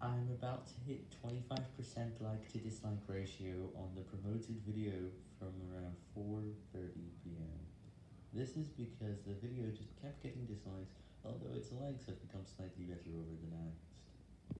I'm about to hit 25% like to dislike ratio on the promoted video from around 4.30pm. This is because the video just kept getting dislikes, although its likes have become slightly better.